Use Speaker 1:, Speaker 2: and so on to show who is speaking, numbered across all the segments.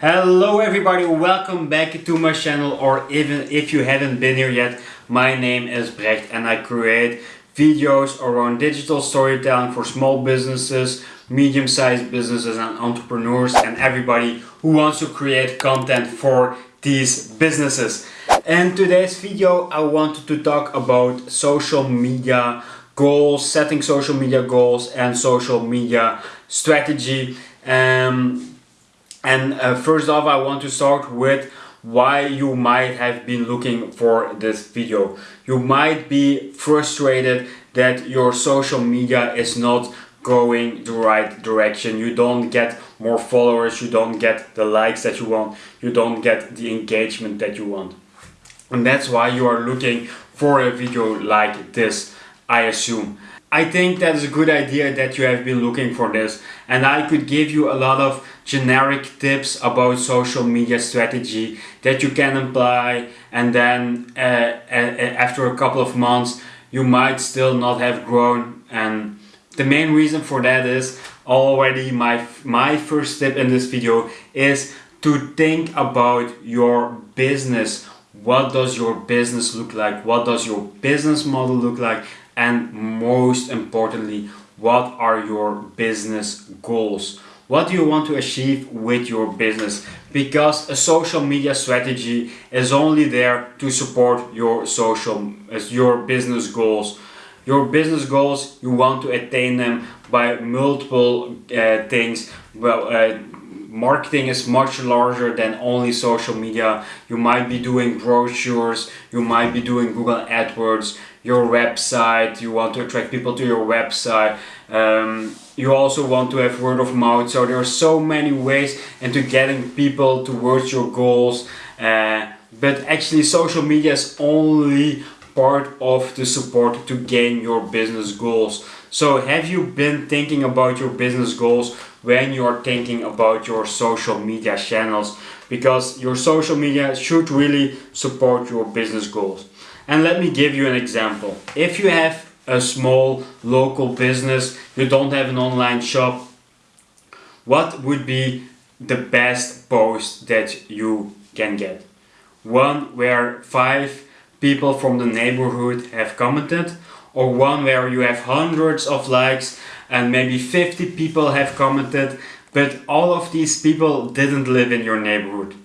Speaker 1: Hello everybody, welcome back to my channel or even if you haven't been here yet, my name is Brecht and I create videos around digital storytelling for small businesses, medium-sized businesses and entrepreneurs and everybody who wants to create content for these businesses. In today's video I wanted to talk about social media goals, setting social media goals and social media strategy. Um, and uh, first off, I want to start with why you might have been looking for this video. You might be frustrated that your social media is not going the right direction. You don't get more followers, you don't get the likes that you want, you don't get the engagement that you want. And that's why you are looking for a video like this, I assume. I think that is a good idea that you have been looking for this and I could give you a lot of generic tips about social media strategy that you can apply and then uh, after a couple of months you might still not have grown. And the main reason for that is already my my first tip in this video is to think about your business. What does your business look like? What does your business model look like? And most importantly what are your business goals what do you want to achieve with your business? Because a social media strategy is only there to support your social as your business goals. Your business goals you want to attain them by multiple uh, things. Well uh, marketing is much larger than only social media. You might be doing brochures, you might be doing Google AdWords, your website, you want to attract people to your website. Um, you also want to have word of mouth. So there are so many ways into getting people towards your goals. Uh, but actually social media is only part of the support to gain your business goals. So have you been thinking about your business goals when you are thinking about your social media channels? Because your social media should really support your business goals. And let me give you an example. If you have a small local business, you don't have an online shop, what would be the best post that you can get? One where five people from the neighborhood have commented or one where you have hundreds of likes and maybe 50 people have commented but all of these people didn't live in your neighborhood.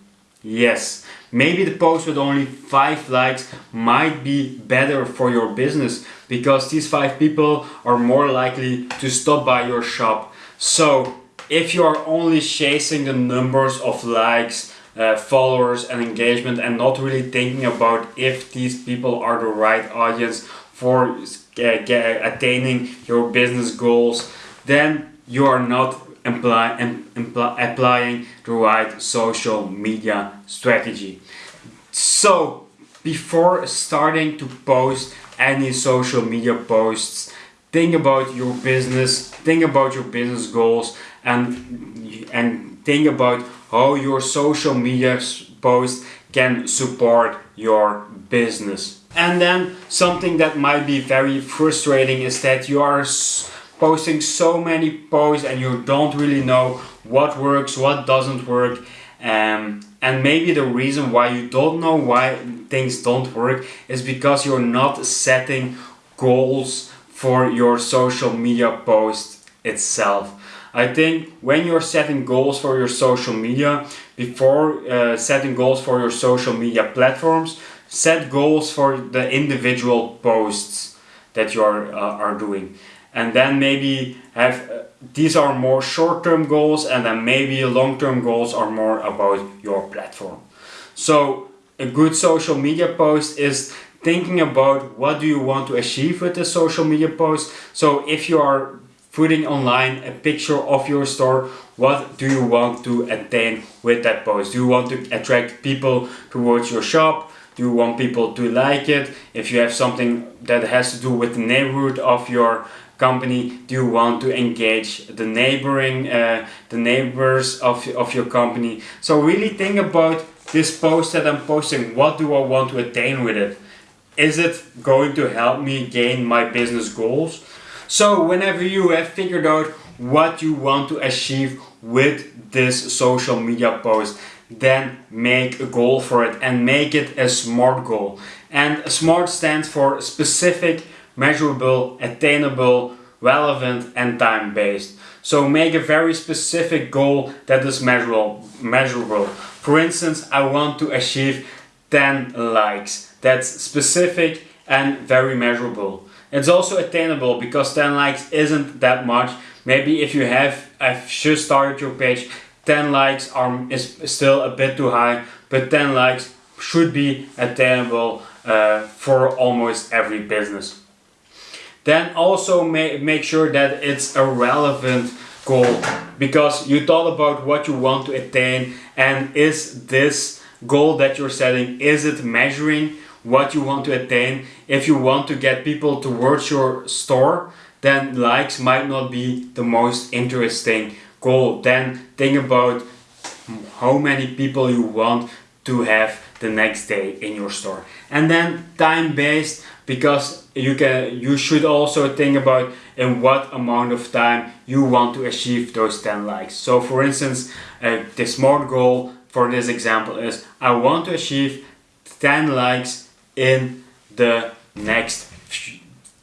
Speaker 1: Yes, maybe the post with only 5 likes might be better for your business because these 5 people are more likely to stop by your shop. So if you are only chasing the numbers of likes, uh, followers and engagement and not really thinking about if these people are the right audience for uh, attaining your business goals, then you are not imply, imply, applying the right social media strategy. So, before starting to post any social media posts, think about your business, think about your business goals and, and think about how your social media post can support your business. And then something that might be very frustrating is that you are posting so many posts and you don't really know what works, what doesn't work. Um, and maybe the reason why you don't know why things don't work is because you're not setting goals for your social media post itself. I think when you're setting goals for your social media, before uh, setting goals for your social media platforms, set goals for the individual posts that you are, uh, are doing. And then maybe have, uh, these are more short-term goals and then maybe long-term goals are more about your platform. So a good social media post is thinking about what do you want to achieve with the social media post. So if you are putting online a picture of your store what do you want to attain with that post do you want to attract people towards your shop do you want people to like it? If you have something that has to do with the neighborhood of your company do you want to engage the neighboring uh, the neighbors of, of your company? So really think about this post that I'm posting. What do I want to attain with it? Is it going to help me gain my business goals? So whenever you have figured out what you want to achieve with this social media post then make a goal for it and make it a SMART goal. And SMART stands for specific, measurable, attainable, relevant and time-based. So make a very specific goal that is measurable. measurable. For instance, I want to achieve 10 likes. That's specific and very measurable. It's also attainable because 10 likes isn't that much. Maybe if you have, I've just started your page, 10 likes are, is still a bit too high, but 10 likes should be attainable uh, for almost every business. Then also ma make sure that it's a relevant goal because you thought about what you want to attain and is this goal that you're setting, is it measuring what you want to attain? If you want to get people towards your store, then likes might not be the most interesting goal. Then think about how many people you want to have the next day in your store. And then time based because you can you should also think about in what amount of time you want to achieve those 10 likes. So for instance, uh, the smart goal for this example is I want to achieve 10 likes in the next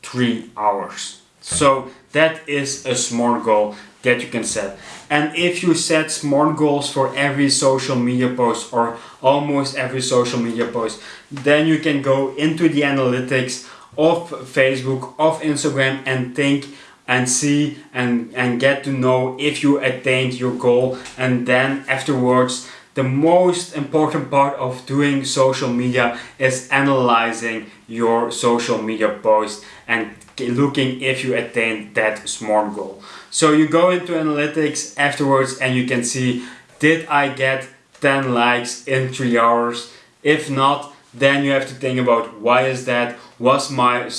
Speaker 1: 3 hours. So that is a smart goal that you can set. And if you set smart goals for every social media post or almost every social media post, then you can go into the analytics of Facebook, of Instagram and think and see and, and get to know if you attained your goal and then afterwards the most important part of doing social media is analyzing your social media post and looking if you attain that SMART goal. So you go into analytics afterwards and you can see did I get 10 likes in 3 hours? If not, then you have to think about why is that? Was my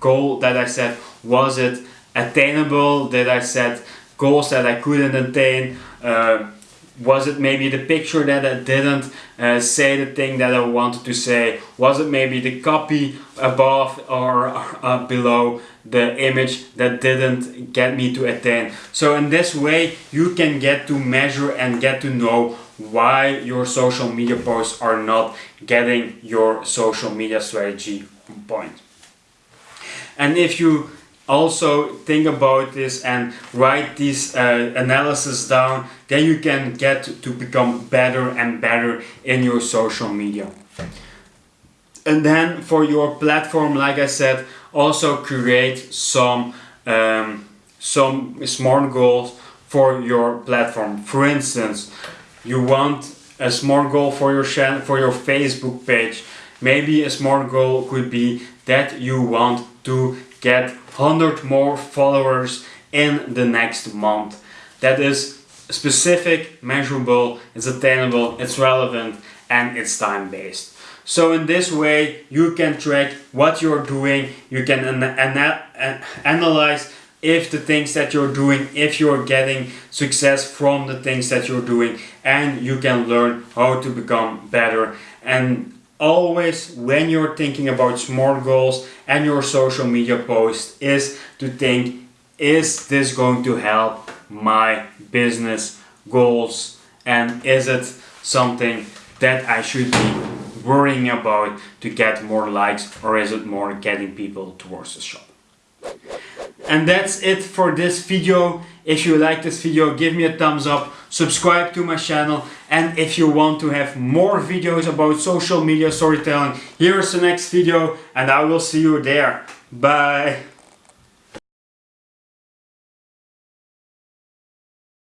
Speaker 1: goal that I set, was it attainable? Did I set goals that I couldn't attain? Uh, was it maybe the picture that I didn't uh, say the thing that I wanted to say? Was it maybe the copy above or uh, below the image that didn't get me to attain? So in this way you can get to measure and get to know why your social media posts are not getting your social media strategy on point. And if you also think about this and write this uh, analysis down then you can get to become better and better in your social media. And then for your platform like I said also create some um, some smart goals for your platform. For instance you want a smart goal for your channel for your Facebook page. Maybe a smart goal could be that you want to get 100 more followers in the next month. That is specific, measurable, it's attainable, it's relevant and it's time based. So in this way you can track what you're doing, you can an an analyze if the things that you're doing, if you're getting success from the things that you're doing and you can learn how to become better and always when you're thinking about smart goals and your social media post is to think is this going to help my business goals and is it something that I should be worrying about to get more likes or is it more getting people towards the shop. And that's it for this video. If you like this video, give me a thumbs up, subscribe to my channel, and if you want to have more videos about social media storytelling, here is the next video, and I will see you there. Bye!